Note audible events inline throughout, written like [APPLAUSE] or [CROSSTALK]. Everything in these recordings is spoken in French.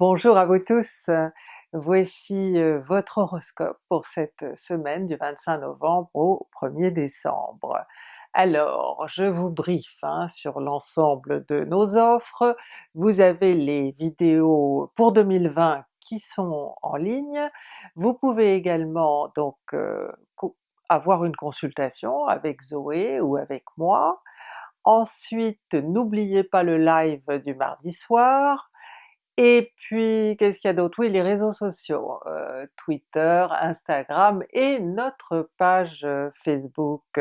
Bonjour à vous tous, voici euh, votre horoscope pour cette semaine du 25 novembre au 1er décembre. Alors, je vous briefe hein, sur l'ensemble de nos offres, vous avez les vidéos pour 2020 qui sont en ligne, vous pouvez également donc euh, avoir une consultation avec Zoé ou avec moi, ensuite n'oubliez pas le live du mardi soir, et puis qu'est-ce qu'il y a d'autre? Oui, les réseaux sociaux, euh, Twitter, Instagram et notre page euh, Facebook.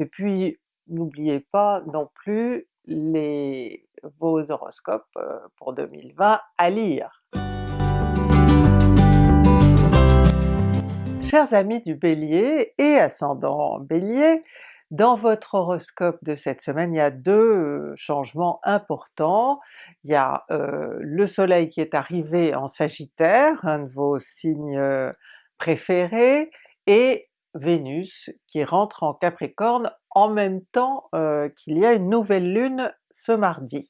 Et puis n'oubliez pas non plus les, vos horoscopes euh, pour 2020 à lire. Chers amis du Bélier et ascendant Bélier, dans votre horoscope de cette semaine, il y a deux changements importants. Il y a le soleil qui est arrivé en Sagittaire, un de vos signes préférés, et Vénus qui rentre en Capricorne en même temps qu'il y a une nouvelle lune ce mardi.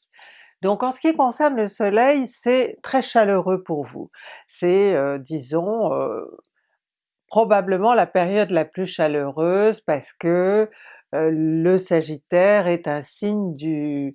Donc en ce qui concerne le soleil, c'est très chaleureux pour vous. C'est disons probablement la période la plus chaleureuse parce que le Sagittaire est un signe du,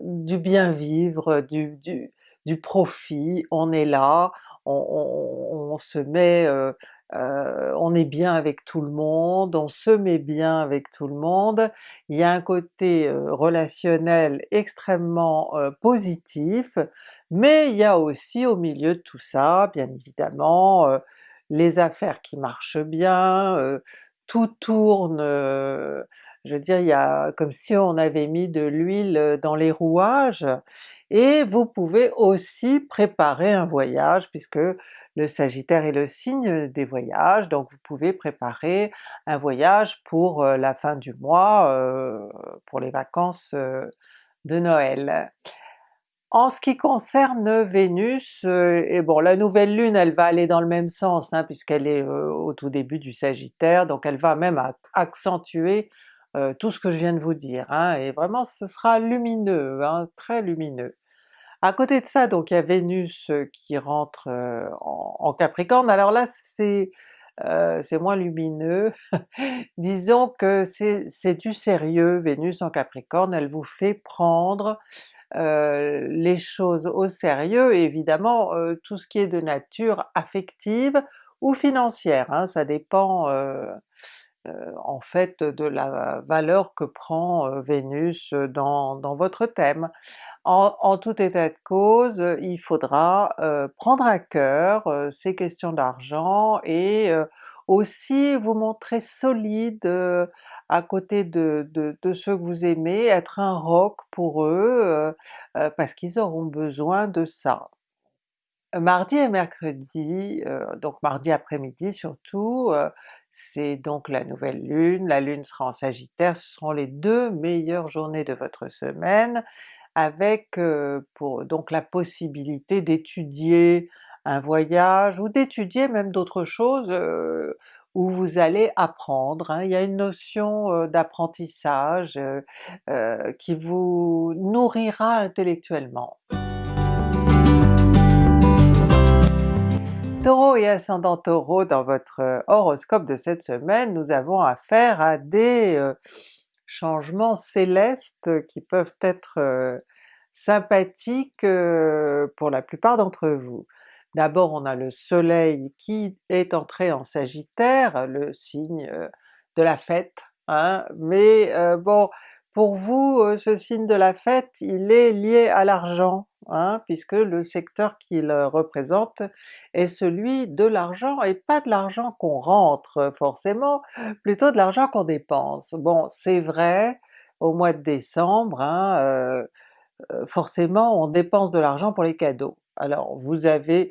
bien vivre, du, profit, on est là, on, se met, euh, euh, on est bien avec tout le monde, on se met bien avec tout le monde, il y a un côté relationnel extrêmement positif, mais il y a aussi au milieu de tout ça, bien évidemment, les affaires qui marchent bien, euh, tout tourne, je veux dire il y a comme si on avait mis de l'huile dans les rouages, et vous pouvez aussi préparer un voyage puisque le Sagittaire est le signe des voyages, donc vous pouvez préparer un voyage pour la fin du mois, pour les vacances de Noël. En ce qui concerne Vénus, euh, et bon la nouvelle lune elle va aller dans le même sens hein, puisqu'elle est euh, au tout début du Sagittaire, donc elle va même accentuer euh, tout ce que je viens de vous dire, hein, et vraiment ce sera lumineux, hein, très lumineux. À côté de ça donc il y a Vénus qui rentre en, Capricorne, alors là c'est c'est moins lumineux, [LAUGHS] disons que c'est du sérieux, Vénus en Capricorne, elle vous fait prendre euh, les choses au sérieux, évidemment euh, tout ce qui est de nature affective ou financière, hein, ça dépend euh, en fait de la valeur que prend Vénus dans, votre thème. En, tout état de cause, il faudra prendre à cœur ces questions d'argent et aussi vous montrer solide à côté de, ceux que vous aimez, être un roc pour eux, euh, euh, parce qu'ils auront besoin de ça. Mardi et mercredi, euh, donc mardi après-midi surtout, c'est donc la nouvelle lune, la lune sera en Sagittaire, ce seront les deux meilleures journées de votre semaine, avec donc la possibilité d'étudier un voyage ou d'étudier même d'autres choses où vous allez apprendre, hein. il y a une notion d'apprentissage qui vous nourrira intellectuellement. Taureau et ascendant Taureau, dans votre horoscope de cette semaine, nous avons affaire à des changements célestes qui peuvent être sympathiques pour la plupart d'entre vous. D'abord on a le soleil qui est entré en Sagittaire, le signe de la fête, hein, mais bon pour vous ce signe de la fête il est lié à l'argent, hein, puisque le secteur qu'il représente est celui de l'argent et pas de l'argent qu'on rentre forcément, plutôt de l'argent qu'on dépense. Bon c'est vrai, au mois de décembre, hein, forcément on dépense de l'argent pour les cadeaux. Alors vous avez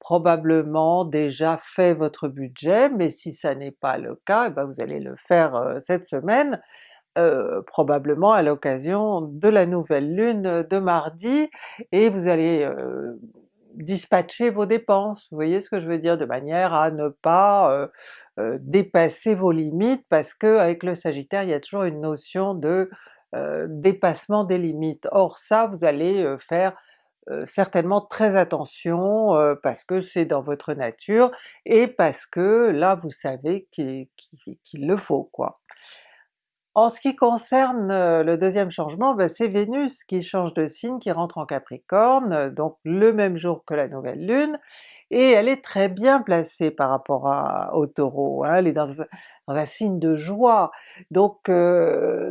probablement déjà fait votre budget, mais si ça n'est pas le cas, eh ben vous allez le faire euh, cette semaine, euh, probablement à l'occasion de la nouvelle lune de mardi, et vous allez euh, dispatcher vos dépenses, vous voyez ce que je veux dire, de manière à ne pas dépasser vos limites, parce que avec le Sagittaire il y a toujours une notion de dépassement des limites. Or ça vous allez faire certainement très attention parce que c'est dans votre nature et parce que là vous savez qu'il le faut quoi. En ce qui concerne le deuxième changement, ben, c'est Vénus qui change de signe, qui rentre en Capricorne, donc le même jour que la nouvelle lune, et elle est très bien placée par rapport à, au Taureau, hein, elle est dans, un signe de joie, donc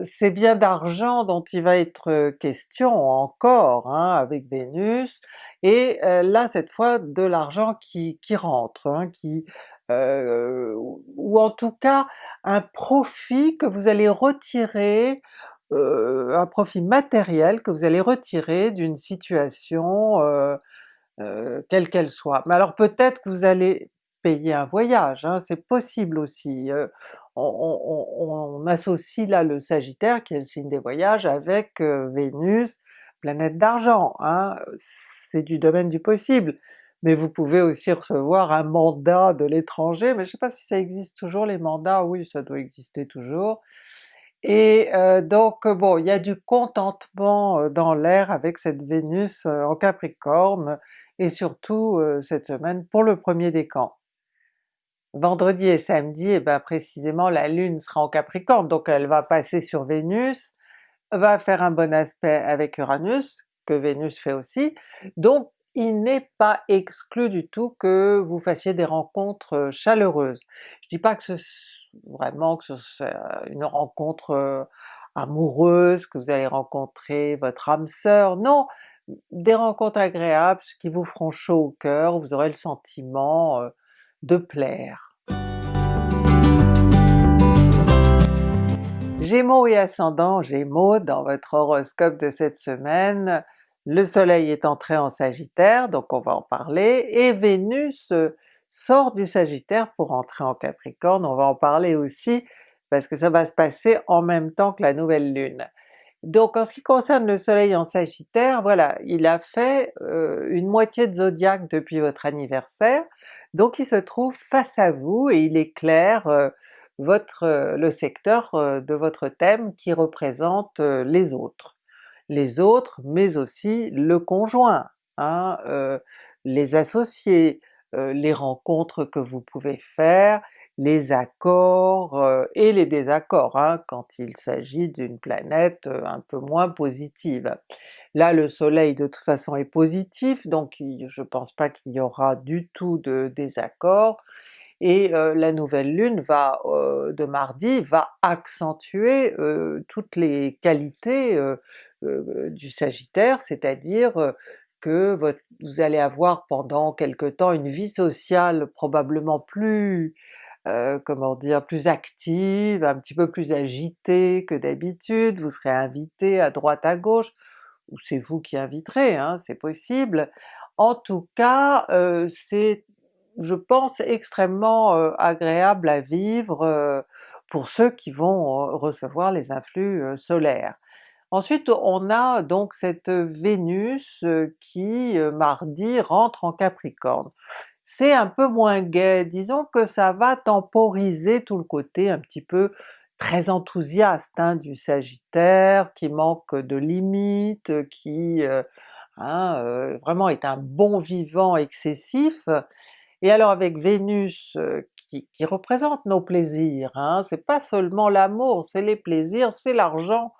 c'est bien d'argent dont il va être question encore hein, avec Vénus, et là cette fois de l'argent qui, qui rentre, hein, qui euh, ou en tout cas un profit que vous allez retirer, euh, un profit matériel que vous allez retirer d'une situation euh, quelle qu'elle soit. Mais alors peut-être que vous allez payer un voyage, hein, c'est possible aussi. On, on, associe là le Sagittaire, qui est le signe des voyages, avec Vénus, planète d'argent, hein, c'est du domaine du possible mais vous pouvez aussi recevoir un mandat de l'étranger, mais je sais pas si ça existe toujours les mandats, oui ça doit exister toujours. Et euh, donc bon, il y a du contentement euh, dans l'air avec cette Vénus euh, en Capricorne, et surtout cette semaine pour le premier décan. Vendredi et samedi, et eh ben précisément la Lune sera en Capricorne, donc elle va passer sur Vénus, va faire un bon aspect avec Uranus, que Vénus fait aussi, donc il n'est pas exclu du tout que vous fassiez des rencontres chaleureuses. Je dis pas que ce vraiment que ce soit une rencontre amoureuse, que vous allez rencontrer votre âme sœur, non! Des rencontres agréables qui vous feront chaud au cœur, vous aurez le sentiment de plaire. Gémeaux et ascendant Gémeaux, dans votre horoscope de cette semaine, le soleil est entré en Sagittaire, donc on va en parler, et Vénus euh, sort du Sagittaire pour entrer en Capricorne, on va en parler aussi parce que ça va se passer en même temps que la nouvelle lune. Donc en ce qui concerne le soleil en Sagittaire, voilà, il a fait euh, une moitié de zodiaque depuis votre anniversaire, donc il se trouve face à vous et il éclaire euh, votre, le secteur de votre thème qui représente les autres. Les autres, mais aussi le conjoint, hein, euh, les associés, euh, les rencontres que vous pouvez faire, les accords euh, et les désaccords hein, quand il s'agit d'une planète un peu moins positive. Là le soleil de toute façon est positif, donc je pense pas qu'il y aura du tout de désaccords, et la nouvelle lune va, de mardi va accentuer toutes les qualités du Sagittaire, c'est-à-dire que vous allez avoir pendant quelque temps une vie sociale probablement plus comment dire, plus active, un petit peu plus agitée que d'habitude, vous serez invité à droite à gauche, ou c'est vous qui inviterez, hein, c'est possible. En tout cas, c'est je pense extrêmement agréable à vivre pour ceux qui vont recevoir les influx solaires. Ensuite on a donc cette Vénus qui mardi rentre en Capricorne. C'est un peu moins gai, disons que ça va temporiser tout le côté un petit peu très enthousiaste hein, du Sagittaire, qui manque de limites, qui hein, vraiment est un bon vivant excessif, et alors avec Vénus qui, représente nos plaisirs, hein, c'est pas seulement l'amour, c'est les plaisirs, c'est l'argent,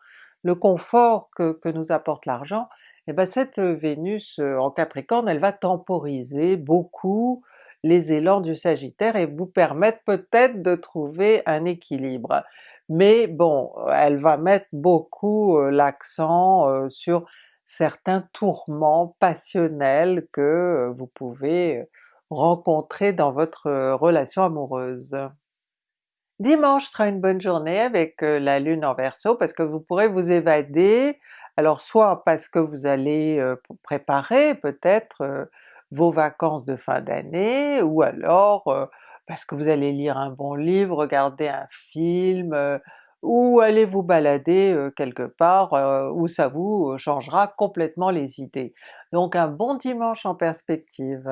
le confort que, nous apporte l'argent, et bien cette Vénus en Capricorne elle va temporiser beaucoup les élans du Sagittaire et vous permettre peut-être de trouver un équilibre. Mais bon, elle va mettre beaucoup l'accent sur certains tourments passionnels que vous pouvez rencontrer dans votre relation amoureuse. Dimanche sera une bonne journée avec la Lune en Verseau parce que vous pourrez vous évader, alors soit parce que vous allez préparer peut-être vos vacances de fin d'année, ou alors parce que vous allez lire un bon livre, regarder un film, ou aller vous balader quelque part où ça vous changera complètement les idées. Donc un bon dimanche en perspective!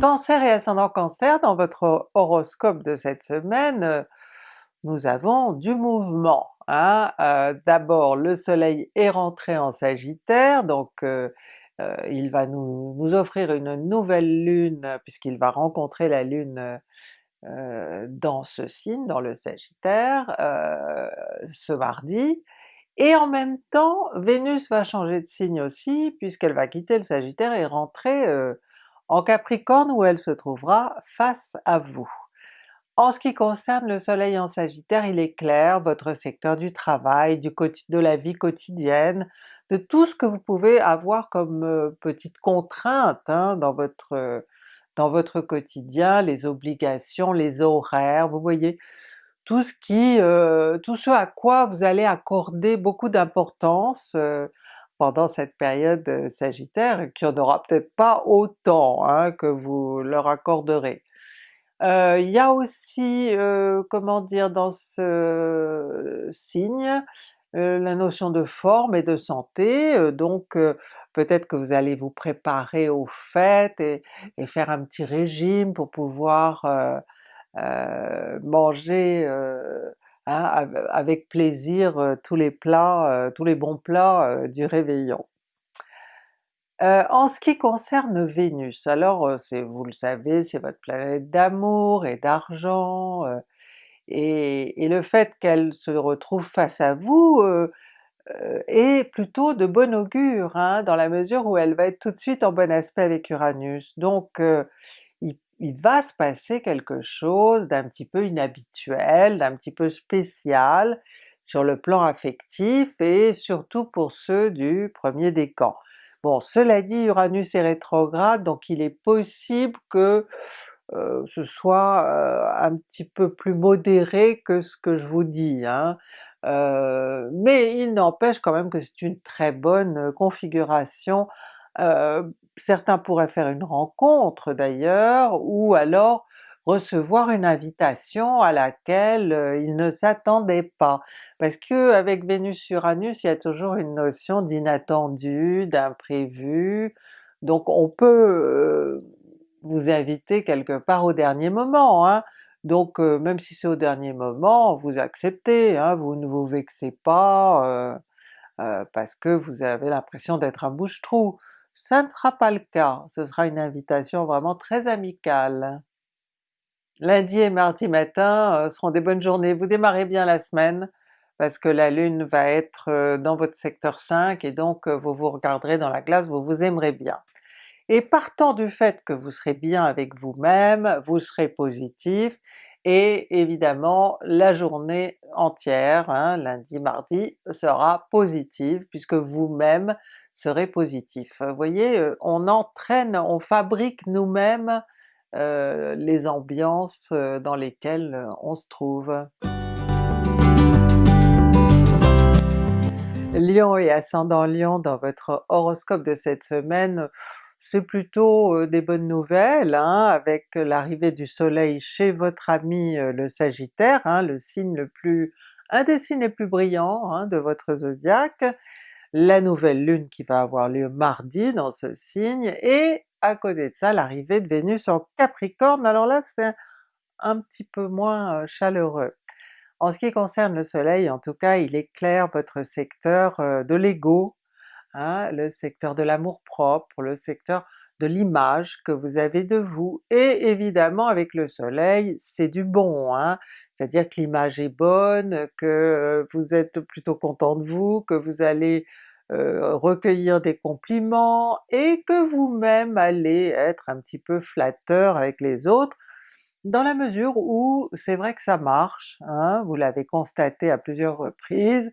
Cancer et ascendant Cancer, dans votre horoscope de cette semaine, nous avons du mouvement. Hein. D'abord le soleil est rentré en Sagittaire, donc il va nous, offrir une nouvelle lune puisqu'il va rencontrer la lune dans ce signe, dans le Sagittaire, ce mardi, et en même temps Vénus va changer de signe aussi puisqu'elle va quitter le Sagittaire et rentrer en Capricorne où elle se trouvera face à vous. En ce qui concerne le soleil en Sagittaire, il est clair, votre secteur du travail, de la vie quotidienne, de tout ce que vous pouvez avoir comme euh, petites contraintes hein, dans votre dans votre quotidien, les obligations, les horaires, vous voyez, tout ce euh, à quoi vous allez accorder beaucoup d'importance euh, pendant cette période sagittaire, qui en aura peut-être pas autant hein, que vous leur accorderez. Euh, il y a aussi, euh, comment dire, dans ce signe, euh, la notion de forme et de santé, donc peut-être que vous allez vous préparer aux fêtes et, faire un petit régime pour pouvoir manger hein, avec plaisir tous les plats, tous les bons plats du réveillon. Euh, en ce qui concerne Vénus, alors euh, vous le savez, c'est votre planète d'amour et d'argent, euh, et, le fait qu'elle se retrouve face à vous est plutôt de bon augure, hein, dans la mesure où elle va être tout de suite en bon aspect avec Uranus. Donc il, il, va se passer quelque chose d'un petit peu inhabituel, d'un petit peu spécial sur le plan affectif et surtout pour ceux du premier décan. Bon, cela dit, Uranus est rétrograde, donc il est possible que euh, ce soit euh, un petit peu plus modéré que ce que je vous dis, hein. euh, mais il n'empêche quand même que c'est une très bonne configuration. certains pourraient faire une rencontre d'ailleurs, ou alors recevoir une invitation à laquelle euh, ils ne s'attendaient pas. Parce que avec Vénus-Uranus, il y a toujours une notion d'inattendu, d'imprévu, donc on peut euh, vous inviter quelque part au dernier moment. Hein. Donc euh, même si c'est au dernier moment, vous acceptez, hein, vous ne vous vexez pas parce que vous avez l'impression d'être un bouche-trou. Ça ne sera pas le cas, ce sera une invitation vraiment très amicale. Lundi et mardi matin euh, seront des bonnes journées, vous démarrez bien la semaine parce que la Lune va être euh, dans votre secteur 5 et donc euh, vous vous regarderez dans la glace, vous vous aimerez bien. Et partant du fait que vous serez bien avec vous-même, vous serez positif, et évidemment la journée entière, hein, lundi, mardi, sera positive puisque vous-même serez positif. Vous voyez, on entraîne, on fabrique nous-mêmes euh, les ambiances euh, dans lesquelles euh, on se trouve. Lion et ascendant Lion dans votre horoscope de cette semaine, c'est plutôt des bonnes nouvelles, hein, avec l'arrivée du soleil chez votre ami le Sagittaire, hein, le signe le plus, un des signes les plus brillants hein, de votre zodiaque, la nouvelle lune qui va avoir lieu mardi dans ce signe, et à côté de ça l'arrivée de Vénus en Capricorne, alors là c'est un petit peu moins chaleureux. En ce qui concerne le soleil, en tout cas, il éclaire votre secteur de l'ego, hein, le secteur de l'amour-propre, le secteur de l'image que vous avez de vous, et évidemment avec le soleil c'est du bon, hein, c'est-à-dire que l'image est bonne, que vous êtes plutôt content de vous, que vous allez euh, recueillir des compliments, et que vous-même allez être un petit peu flatteur avec les autres, dans la mesure où c'est vrai que ça marche, hein, vous l'avez constaté à plusieurs reprises,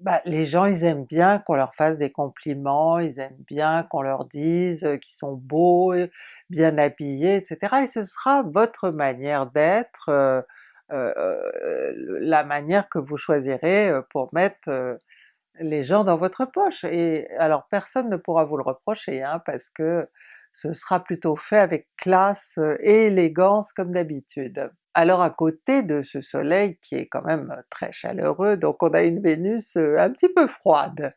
bah, les gens ils aiment bien qu'on leur fasse des compliments, ils aiment bien qu'on leur dise qu'ils sont beaux, bien habillés, etc. et ce sera votre manière d'être, la manière que vous choisirez pour mettre les gens dans votre poche, et alors personne ne pourra vous le reprocher, hein, parce que ce sera plutôt fait avec classe et élégance comme d'habitude. Alors à côté de ce soleil qui est quand même très chaleureux, donc on a une Vénus un petit peu froide.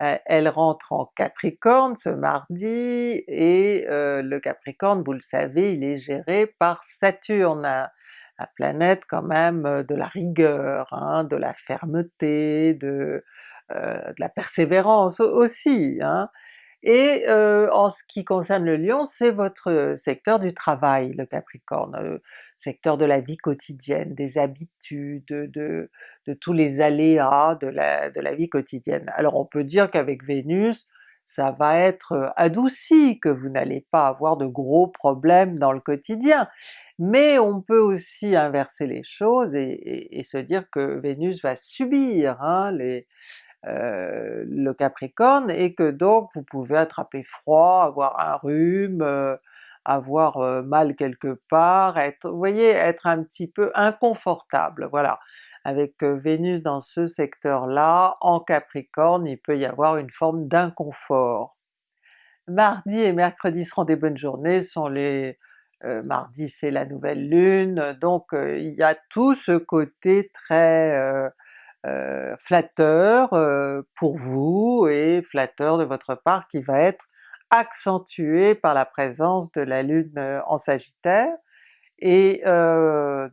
Elle rentre en Capricorne ce mardi, et le Capricorne, vous le savez, il est géré par Saturne, la planète quand même de la rigueur, hein, de la fermeté, de, la persévérance aussi. Hein. Et euh, en ce qui concerne le Lion, c'est votre secteur du travail, le Capricorne, euh, secteur de la vie quotidienne, des habitudes, de, tous les aléas de la, vie quotidienne. Alors on peut dire qu'avec Vénus, ça va être adouci, que vous n'allez pas avoir de gros problèmes dans le quotidien, mais on peut aussi inverser les choses et, et, se dire que Vénus va subir hein, les, euh, le Capricorne et que donc vous pouvez attraper froid, avoir un rhume, euh, avoir euh, mal quelque part, être, voyez, être un petit peu inconfortable, voilà. Avec Vénus dans ce secteur-là, en Capricorne, il peut y avoir une forme d'inconfort. Mardi et mercredi seront des bonnes journées, sont les... mardi c'est la nouvelle lune, donc il y a tout ce côté très euh, flatteur euh, pour vous et flatteur de votre part qui va être accentué par la présence de la Lune euh, en Sagittaire, et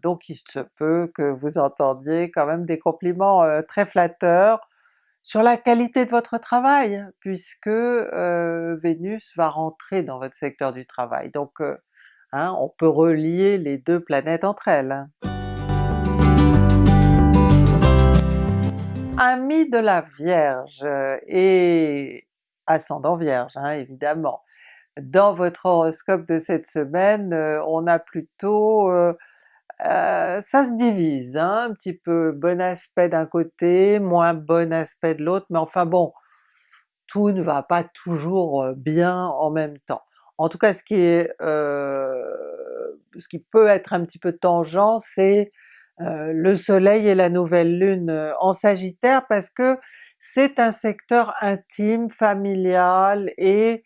donc il se peut que vous entendiez quand même des compliments très flatteurs sur la qualité de votre travail, puisque Vénus va rentrer dans votre secteur du travail. Donc hein, on peut relier les deux planètes entre elles. Ami de la Vierge et ascendant Vierge hein, évidemment. Dans votre horoscope de cette semaine, euh, on a plutôt... Euh, euh, ça se divise hein, un petit peu, bon aspect d'un côté, moins bon aspect de l'autre, mais enfin bon, tout ne va pas toujours bien en même temps. En tout cas ce qui est... ce qui peut être un petit peu tangent, c'est euh, le soleil et la nouvelle lune euh, en sagittaire parce que c'est un secteur intime, familial, et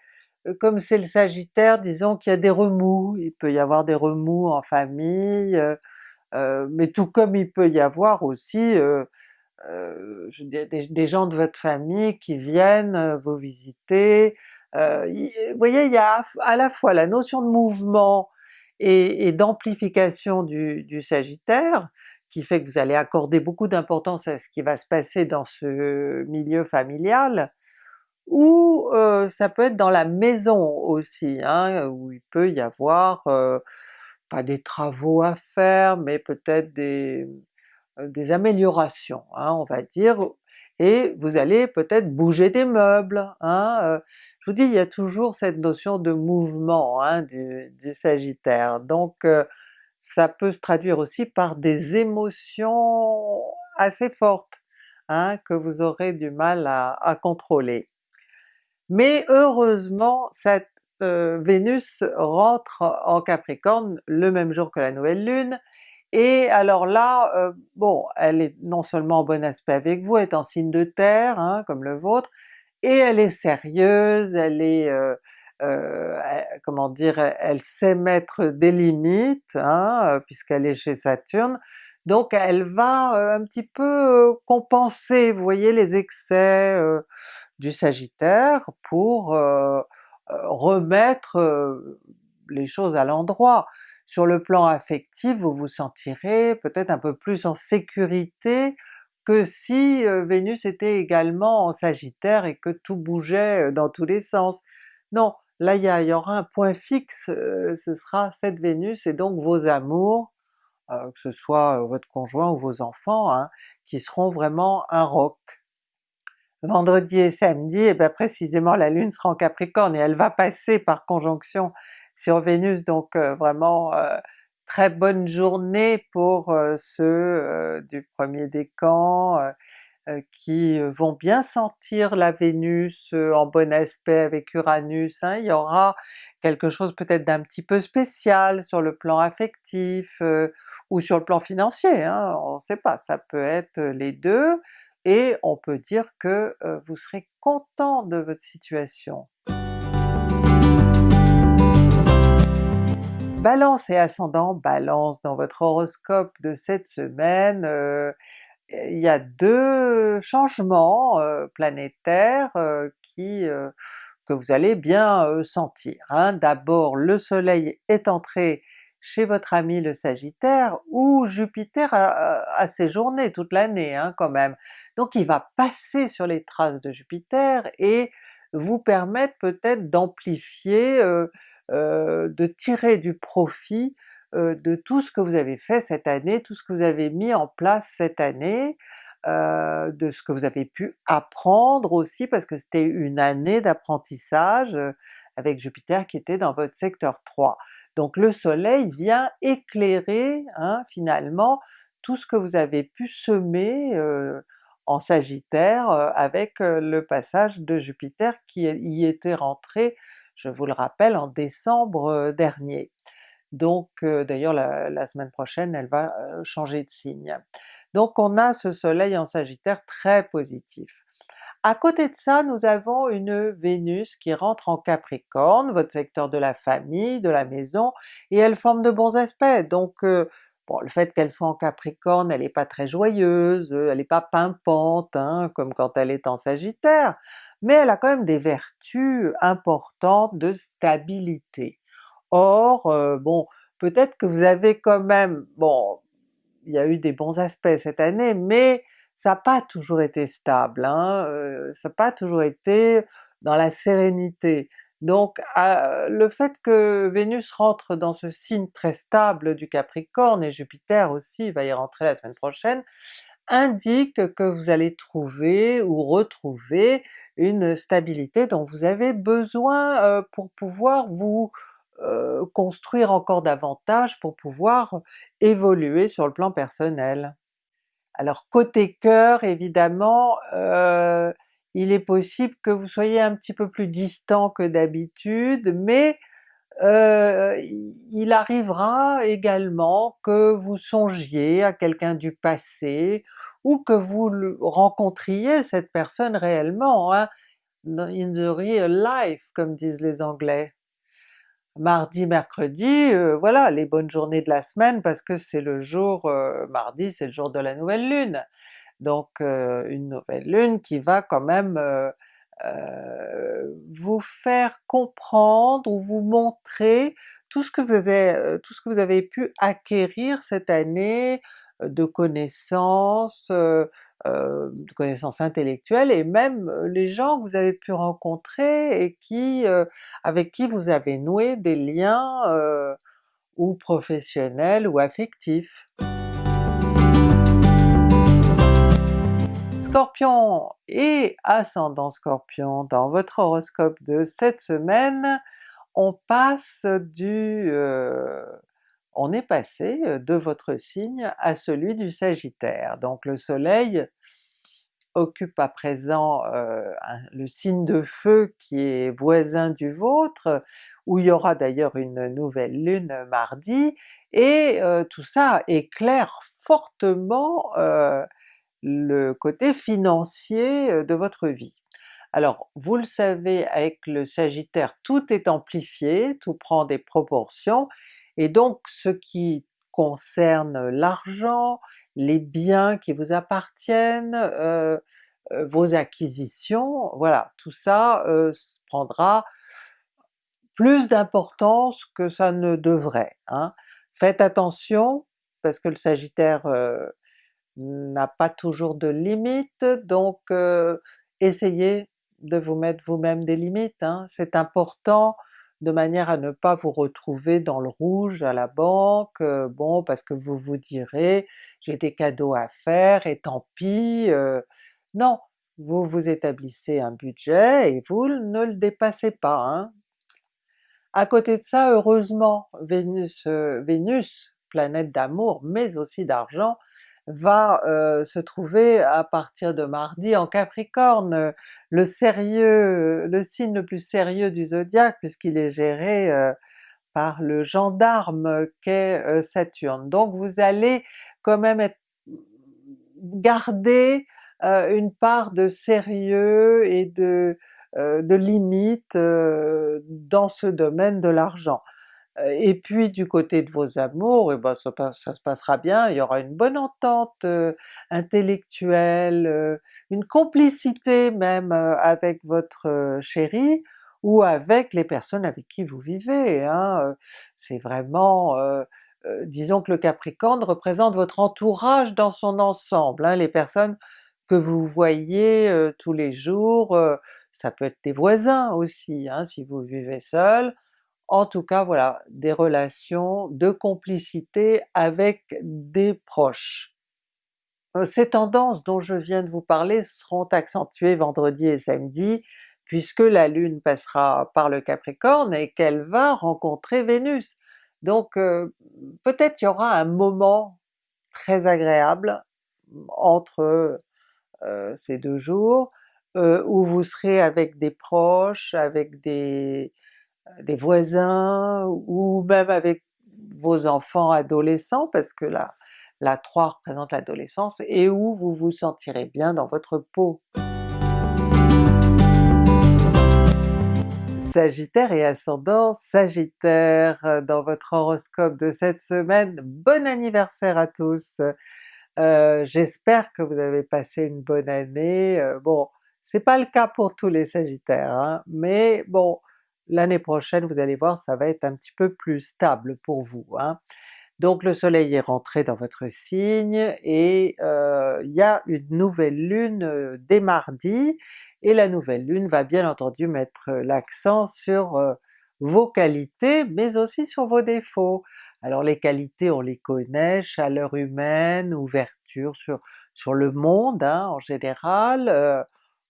euh, comme c'est le sagittaire, disons qu'il y a des remous, il peut y avoir des remous en famille, mais tout comme il peut y avoir aussi des, gens de votre famille qui viennent vous visiter, vous voyez il y a à la fois la notion de mouvement et, d'amplification du, Sagittaire, qui fait que vous allez accorder beaucoup d'importance à ce qui va se passer dans ce milieu familial, ou euh, ça peut être dans la maison aussi, hein, où il peut y avoir euh, pas des travaux à faire, mais peut-être des, euh, des améliorations, hein, on va dire, et vous allez peut-être bouger des meubles. Hein, euh. je vous dis, il y a toujours cette notion de mouvement hein, du, Sagittaire, donc euh, ça peut se traduire aussi par des émotions assez fortes hein, que vous aurez du mal à, contrôler. Mais heureusement cette euh, Vénus rentre en Capricorne le même jour que la nouvelle lune, et alors là, euh, bon, elle est non seulement en bon aspect avec vous, elle est en signe de terre, hein, comme le vôtre, et elle est sérieuse, elle est, euh, euh, comment dire, elle sait mettre des limites, hein, puisqu'elle est chez Saturne, donc elle va un petit peu compenser, vous voyez, les excès du Sagittaire pour remettre les choses à l'endroit. Sur le plan affectif, vous vous sentirez peut-être un peu plus en sécurité que si Vénus était également en Sagittaire et que tout bougeait dans tous les sens. Non, là il y, aura un point fixe, ce sera cette Vénus et donc vos amours, que ce soit votre conjoint ou vos enfants, hein, qui seront vraiment un roc. Vendredi et samedi, et bien précisément la Lune sera en Capricorne et elle va passer par conjonction sur Vénus, donc euh, vraiment euh, très bonne journée pour euh, ceux du premier décan qui vont bien sentir la Vénus en bon aspect avec Uranus, hein. il y aura quelque chose peut-être d'un petit peu spécial sur le plan affectif ou sur le plan financier, hein, on ne sait pas, ça peut être les deux, et on peut dire que vous serez content de votre situation. Balance et ascendant Balance, dans votre horoscope de cette semaine, euh, il y a deux changements euh, planétaires euh, qui que vous allez bien sentir. Hein. D'abord le soleil est entré chez votre ami le Sagittaire, où Jupiter a, séjourné toute l'année hein, quand même. Donc il va passer sur les traces de Jupiter et vous permettre peut-être d'amplifier, de tirer du profit de tout ce que vous avez fait cette année, tout ce que vous avez mis en place cette année, de ce que vous avez pu apprendre aussi, parce que c'était une année d'apprentissage avec Jupiter qui était dans votre secteur 3. Donc le soleil vient éclairer hein, finalement tout ce que vous avez pu semer en Sagittaire avec le passage de Jupiter qui y était rentré, je vous le rappelle, en décembre dernier. Donc d'ailleurs la, semaine prochaine elle va changer de signe. Donc on a ce soleil en Sagittaire très positif. À côté de ça, nous avons une Vénus qui rentre en Capricorne, votre secteur de la famille, de la maison, et elle forme de bons aspects. Donc bon, le fait qu'elle soit en Capricorne, elle n'est pas très joyeuse, elle n'est pas pimpante, hein, comme quand elle est en Sagittaire, mais elle a quand même des vertus importantes de stabilité. Or, bon, peut-être que vous avez quand même, bon, il y a eu des bons aspects cette année, mais ça n'a pas toujours été stable, hein, ça n'a pas toujours été dans la sérénité. Donc le fait que Vénus rentre dans ce signe très stable du Capricorne, et Jupiter aussi va y rentrer la semaine prochaine, indique que vous allez trouver ou retrouver une stabilité dont vous avez besoin pour pouvoir vous construire encore davantage, pour pouvoir évoluer sur le plan personnel. Alors côté cœur évidemment, euh, il est possible que vous soyez un petit peu plus distant que d'habitude, mais euh, il arrivera également que vous songiez à quelqu'un du passé, ou que vous rencontriez cette personne réellement, hein, in the real life comme disent les anglais mardi, mercredi, euh, voilà les bonnes journées de la semaine parce que c'est le jour, euh, mardi c'est le jour de la nouvelle lune. Donc euh, une nouvelle lune qui va quand même vous faire comprendre ou vous montrer tout ce que vous avez, tout ce que vous avez pu acquérir cette année de connaissances, euh, de connaissances intellectuelles et même euh, les gens que vous avez pu rencontrer et qui, euh, avec qui vous avez noué des liens ou professionnels ou affectifs. Scorpion et ascendant Scorpion, dans votre horoscope de cette semaine, on passe du on est passé de votre signe à celui du Sagittaire. Donc le soleil occupe à présent le signe de feu qui est voisin du vôtre, où il y aura d'ailleurs une nouvelle lune mardi, et tout ça éclaire fortement le côté financier de votre vie. Alors vous le savez avec le Sagittaire tout est amplifié, tout prend des proportions, et donc ce qui concerne l'argent, les biens qui vous appartiennent, euh, euh, vos acquisitions, voilà, tout ça euh, prendra plus d'importance que ça ne devrait. Hein. Faites attention, parce que le Sagittaire n'a pas toujours de limites, donc essayez de vous mettre vous-même des limites, hein. c'est important de manière à ne pas vous retrouver dans le rouge à la banque, euh, bon parce que vous vous direz j'ai des cadeaux à faire et tant pis, euh. non! Vous vous établissez un budget et vous ne le dépassez pas. Hein. À côté de ça, heureusement, Vénus, euh, Vénus planète d'amour mais aussi d'argent, va euh, se trouver à partir de mardi en Capricorne, le sérieux, le signe le plus sérieux du zodiaque puisqu'il est géré euh, par le gendarme qu'est euh, Saturne. Donc vous allez quand même être, garder une part de sérieux et de, de limite dans ce domaine de l'argent. Et puis du côté de vos amours, et eh ben ça, se passera bien, il y aura une bonne entente intellectuelle, une complicité même avec votre chéri, ou avec les personnes avec qui vous vivez. Hein. C'est vraiment, disons que le Capricorne représente votre entourage dans son ensemble, hein, les personnes que vous voyez tous les jours, ça peut être des voisins aussi, hein, si vous vivez seul, en tout cas voilà, des relations de complicité avec des proches. Euh, ces tendances dont je viens de vous parler seront accentuées vendredi et samedi, puisque la Lune passera par le Capricorne et qu'elle va rencontrer Vénus. Donc euh, peut-être y aura un moment très agréable entre euh, ces deux jours, où vous serez avec des proches, avec des, des voisins, ou même avec vos enfants adolescents, parce que la, la 3 représente l'adolescence, et où vous vous sentirez bien dans votre peau. Sagittaire et ascendant Sagittaire, dans votre horoscope de cette semaine, bon anniversaire à tous! Euh, j'espère que vous avez passé une bonne année, euh, bon c'est pas le cas pour tous les Sagittaires, hein, mais bon l'année prochaine vous allez voir ça va être un petit peu plus stable pour vous. Hein. Donc le soleil est rentré dans votre signe et euh, il y a une nouvelle lune euh, dès mardi, et la nouvelle lune va bien entendu mettre l'accent sur euh, vos qualités mais aussi sur vos défauts. Alors les qualités on les connaît, chaleur humaine, ouverture sur, sur le monde hein, en général,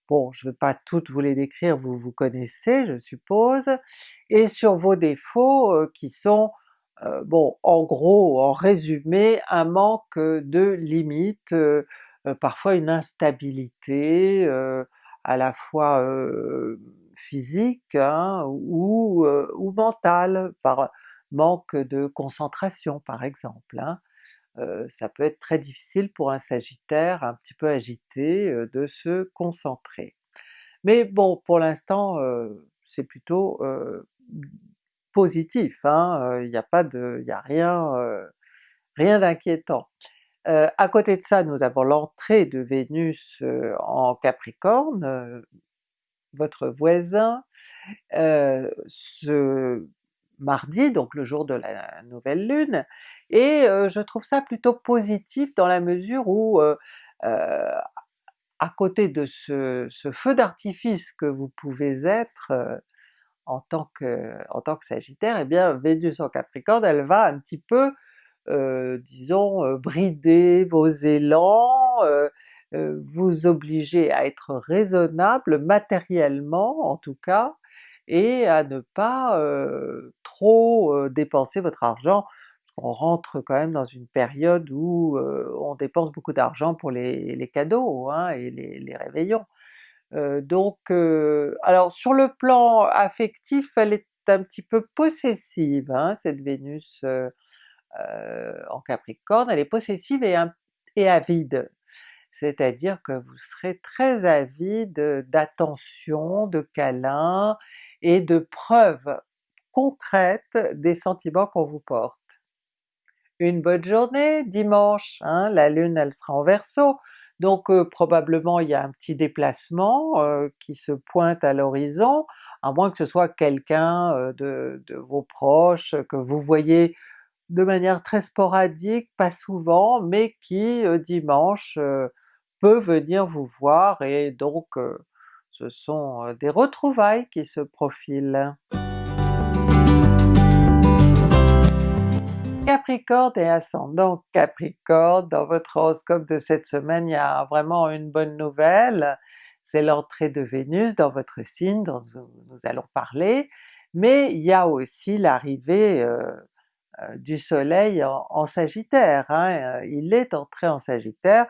Bon, je ne vais pas toutes vous les décrire, vous vous connaissez je suppose, et sur vos défauts qui sont, bon en gros, en résumé, un manque de limites, parfois une instabilité à la fois physique hein, ou, ou mentale, par manque de concentration par exemple. Hein ça peut être très difficile pour un Sagittaire un petit peu agité de se concentrer. Mais bon, pour l'instant c'est plutôt positif, hein, il n'y a pas de, il a rien, rien d'inquiétant. à côté de ça, nous avons l'entrée de Vénus en Capricorne, votre voisin, ce mardi, donc le jour de la nouvelle lune, et je trouve ça plutôt positif dans la mesure où à côté de ce, feu d'artifice que vous pouvez être en tant que en tant que Sagittaire, eh bien Vénus en Capricorne elle va un petit peu disons brider vos élans, vous obliger à être raisonnable matériellement en tout cas, et à ne pas trop dépenser votre argent, on rentre quand même dans une période où on dépense beaucoup d'argent pour les, cadeaux hein, et les, réveillons. donc alors sur le plan affectif elle est un petit peu possessive hein, cette Vénus en Capricorne, elle est possessive et, et avide c'est-à-dire que vous serez très avide d'attention, de câlins et de preuves concrètes des sentiments qu'on vous porte. Une bonne journée dimanche, hein, la Lune elle sera en Verseau, donc euh, probablement il y a un petit déplacement euh, qui se pointe à l'horizon, à moins que ce soit quelqu'un euh, de, de, vos proches que vous voyez de manière très sporadique, pas souvent, mais qui dimanche peut venir vous voir et donc ce sont des retrouvailles qui se profilent. Capricorne et ascendant Capricorne, dans votre horoscope de cette semaine, il y a vraiment une bonne nouvelle, c'est l'entrée de Vénus dans votre signe dont nous allons parler, mais il y a aussi l'arrivée du soleil en, Sagittaire, hein, il est entré en Sagittaire,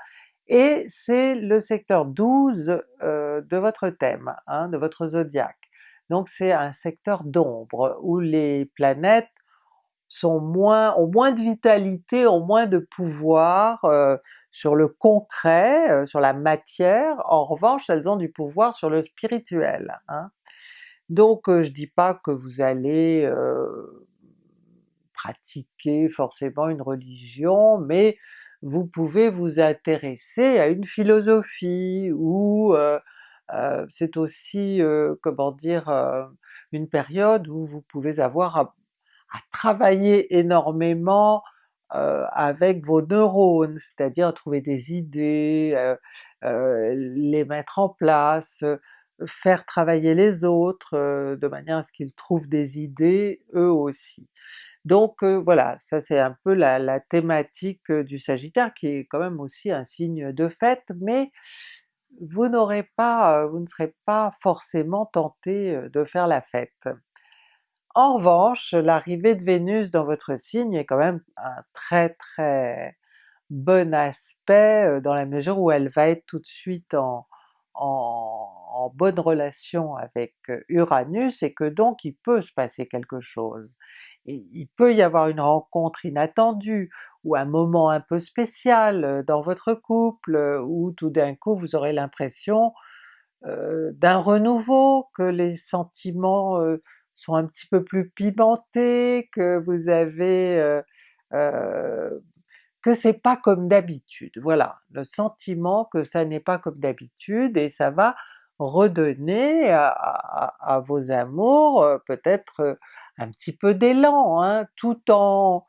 et c'est le secteur 12 euh, de votre thème, hein, de votre zodiaque. Donc c'est un secteur d'ombre où les planètes sont moins, ont moins de vitalité, ont moins de pouvoir euh, sur le concret, euh, sur la matière, en revanche elles ont du pouvoir sur le spirituel. Hein. Donc je dis pas que vous allez pratiquer forcément une religion, mais vous pouvez vous intéresser à une philosophie, ou euh, euh, c'est aussi, euh, comment dire, une période où vous pouvez avoir à, travailler énormément euh, avec vos neurones, c'est-à-dire trouver des idées, euh, euh, les mettre en place, faire travailler les autres de manière à ce qu'ils trouvent des idées eux aussi. Donc voilà, ça c'est un peu la, thématique du Sagittaire qui est quand même aussi un signe de fête, mais vous n'aurez pas, vous ne serez pas forcément tenté de faire la fête. En revanche, l'arrivée de Vénus dans votre signe est quand même un très très bon aspect dans la mesure où elle va être tout de suite en, en, bonne relation avec Uranus et que donc il peut se passer quelque chose. Il peut y avoir une rencontre inattendue, ou un moment un peu spécial dans votre couple, où tout d'un coup vous aurez l'impression d'un renouveau, que les sentiments sont un petit peu plus pimentés, que vous avez... que c'est pas comme d'habitude, voilà, le sentiment que ça n'est pas comme d'habitude et ça va redonner à, vos amours peut-être un petit peu d'élan, hein, tout en...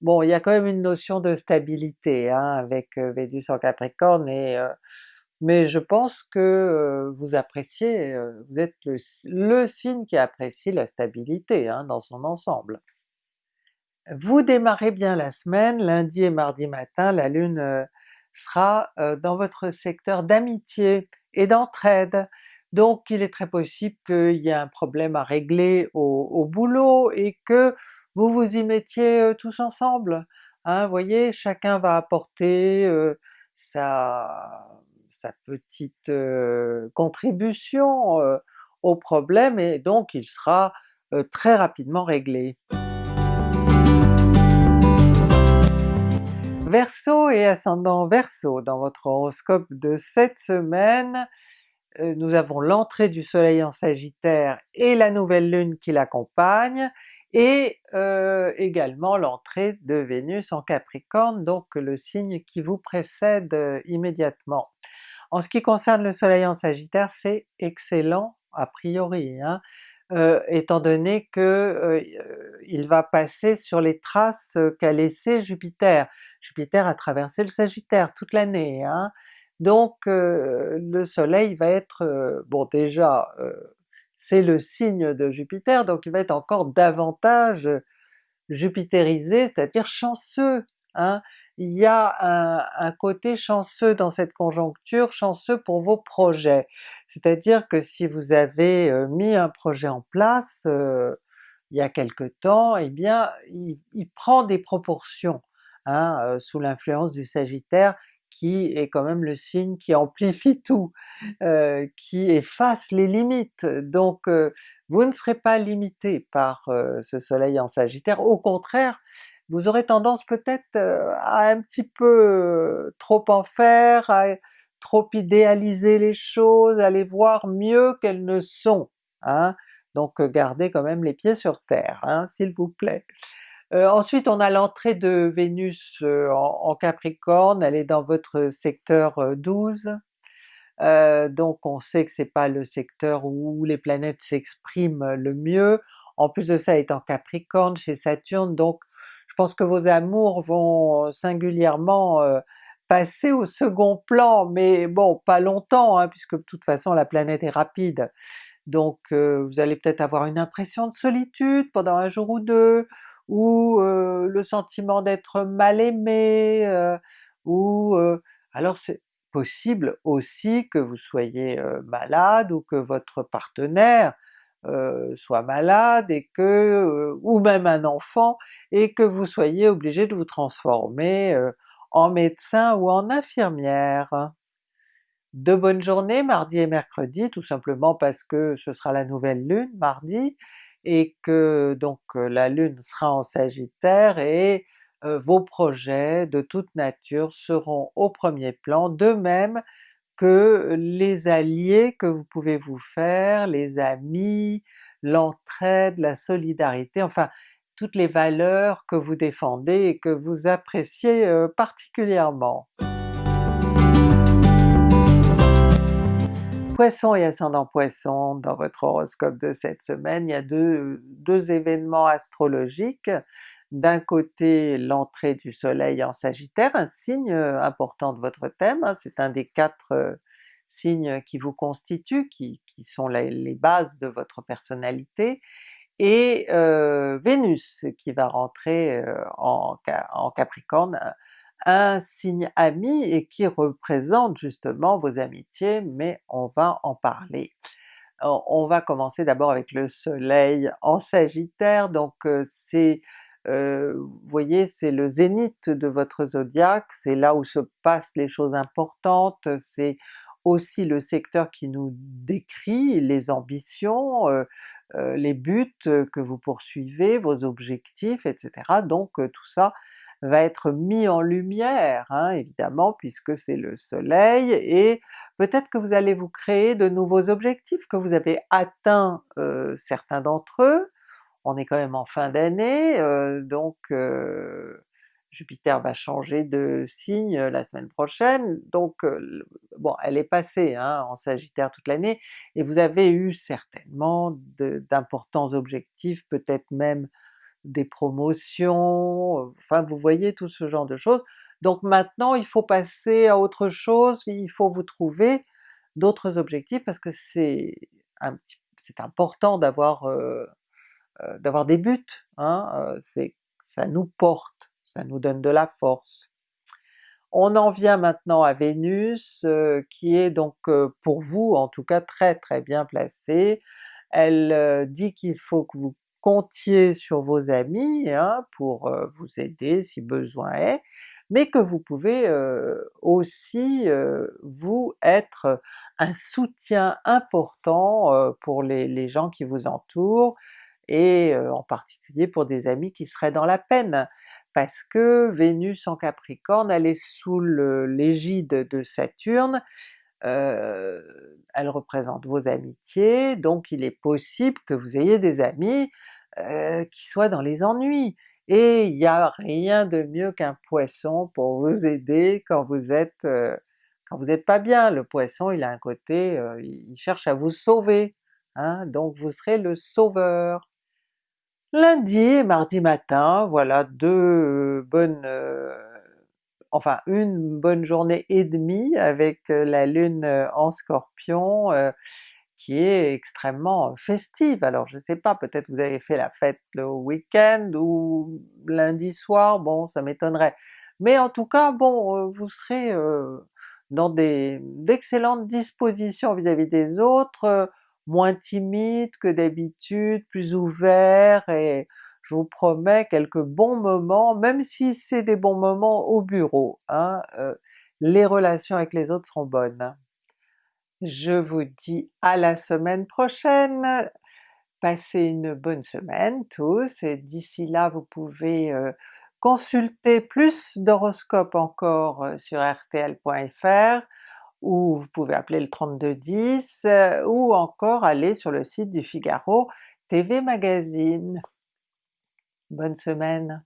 Bon, il y a quand même une notion de stabilité hein, avec Vénus en Capricorne et mais je pense que vous appréciez, vous êtes le, signe qui apprécie la stabilité hein, dans son ensemble. Vous démarrez bien la semaine, lundi et mardi matin, la Lune sera dans votre secteur d'amitié et d'entraide, donc il est très possible qu'il y ait un problème à régler au, boulot et que vous vous y mettiez tous ensemble. Hein, voyez, chacun va apporter sa, sa petite contribution au problème et donc il sera très rapidement réglé. Verseau et ascendant Verseau, dans votre horoscope de cette semaine, nous avons l'entrée du soleil en Sagittaire et la nouvelle lune qui l'accompagne, et également l'entrée de Vénus en Capricorne, donc le signe qui vous précède immédiatement. En ce qui concerne le soleil en Sagittaire, c'est excellent a priori, hein, étant donné que il va passer sur les traces qu'a laissé Jupiter. Jupiter a traversé le Sagittaire toute l'année, hein. Donc le soleil va être, bon déjà c'est le signe de Jupiter, donc il va être encore davantage jupitérisé, c'est-à-dire chanceux. Hein? il y a un, côté chanceux dans cette conjoncture, chanceux pour vos projets. C'est-à-dire que si vous avez euh, mis un projet en place euh, il y a quelque temps, eh bien il, prend des proportions hein, euh, sous l'influence du Sagittaire qui est quand même le signe qui amplifie tout, qui efface les limites. Donc vous ne serez pas limité par ce soleil en Sagittaire, au contraire vous aurez tendance peut-être à un petit peu trop en faire, à trop idéaliser les choses, à les voir mieux qu'elles ne sont. Hein? Donc gardez quand même les pieds sur terre, hein, s'il vous plaît. Ensuite on a l'entrée de Vénus en, Capricorne, elle est dans votre secteur 12, donc on sait que c'est pas le secteur où les planètes s'expriment le mieux, en plus de ça elle est en Capricorne chez Saturne, donc je pense que vos amours vont singulièrement passer au second plan, mais bon pas longtemps hein, puisque de toute façon la planète est rapide. Donc vous allez peut-être avoir une impression de solitude pendant un jour ou deux, ou le sentiment d'être mal aimé, ou alors c'est possible aussi que vous soyez malade ou que votre partenaire soit malade et que, ou même un enfant, et que vous soyez obligé de vous transformer en médecin ou en infirmière. De bonnes journées mardi et mercredi, tout simplement parce que ce sera la nouvelle lune mardi, et que donc la lune sera en sagittaire et vos projets de toute nature seront au premier plan, de même que les alliés que vous pouvez vous faire, les amis, l'entraide, la solidarité, enfin toutes les valeurs que vous défendez et que vous appréciez particulièrement. Poisson et ascendant Poisson, dans votre horoscope de cette semaine, il y a deux, événements astrologiques. D'un côté l'entrée du soleil en Sagittaire, un signe important de votre thème, hein, c'est un des quatre signes qui vous constituent, qui, sont les, bases de votre personnalité, et euh, Vénus qui va rentrer euh, en, en, Capricorne, un signe ami et qui représente justement vos amitiés, mais on va en parler. On va commencer d'abord avec le soleil en Sagittaire, donc euh, c'est vous voyez c'est le zénith de votre zodiaque, c'est là où se passent les choses importantes, c'est aussi le secteur qui nous décrit les ambitions, les buts que vous poursuivez, vos objectifs, etc. Donc tout ça va être mis en lumière hein, évidemment puisque c'est le soleil, et peut-être que vous allez vous créer de nouveaux objectifs, que vous avez atteint certains d'entre eux, on est quand même en fin d'année, donc Jupiter va changer de signe la semaine prochaine, donc bon elle est passée hein, en Sagittaire toute l'année, et vous avez eu certainement d'importants objectifs, peut-être même des promotions, enfin vous voyez tout ce genre de choses. Donc maintenant il faut passer à autre chose, il faut vous trouver d'autres objectifs parce que c'est c'est important d'avoir d'avoir des buts, hein, c'est ça nous porte, ça nous donne de la force. On en vient maintenant à Vénus, qui est donc pour vous en tout cas très très bien placée. Elle dit qu'il faut que vous comptiez sur vos amis hein, pour vous aider si besoin est, mais que vous pouvez aussi vous être un soutien important pour les, gens qui vous entourent, et en particulier pour des amis qui seraient dans la peine, parce que Vénus en Capricorne elle est sous l'égide de Saturne, elle représente vos amitiés, donc il est possible que vous ayez des amis qui soient dans les ennuis, et il n'y a rien de mieux qu'un Poisson pour vous aider quand vous êtes quand vous n'êtes pas bien. Le Poisson il a un côté, il cherche à vous sauver, hein, donc vous serez le sauveur. Lundi et mardi matin, voilà deux bonnes enfin une bonne journée et demie avec la Lune en Scorpion qui est extrêmement festive. Alors je sais pas, peut-être vous avez fait la fête le week-end ou lundi soir, bon ça m'étonnerait. Mais en tout cas bon, vous serez dans d'excellentes dispositions vis-à-vis des autres, moins timide que d'habitude, plus ouvert, et je vous promets quelques bons moments, même si c'est des bons moments au bureau, hein, les relations avec les autres seront bonnes. Je vous dis à la semaine prochaine, passez une bonne semaine tous, et d'ici là vous pouvez consulter plus d'horoscopes encore sur rtl.fr, ou vous pouvez appeler le 3210, ou encore aller sur le site du Figaro TV Magazine. Bonne semaine!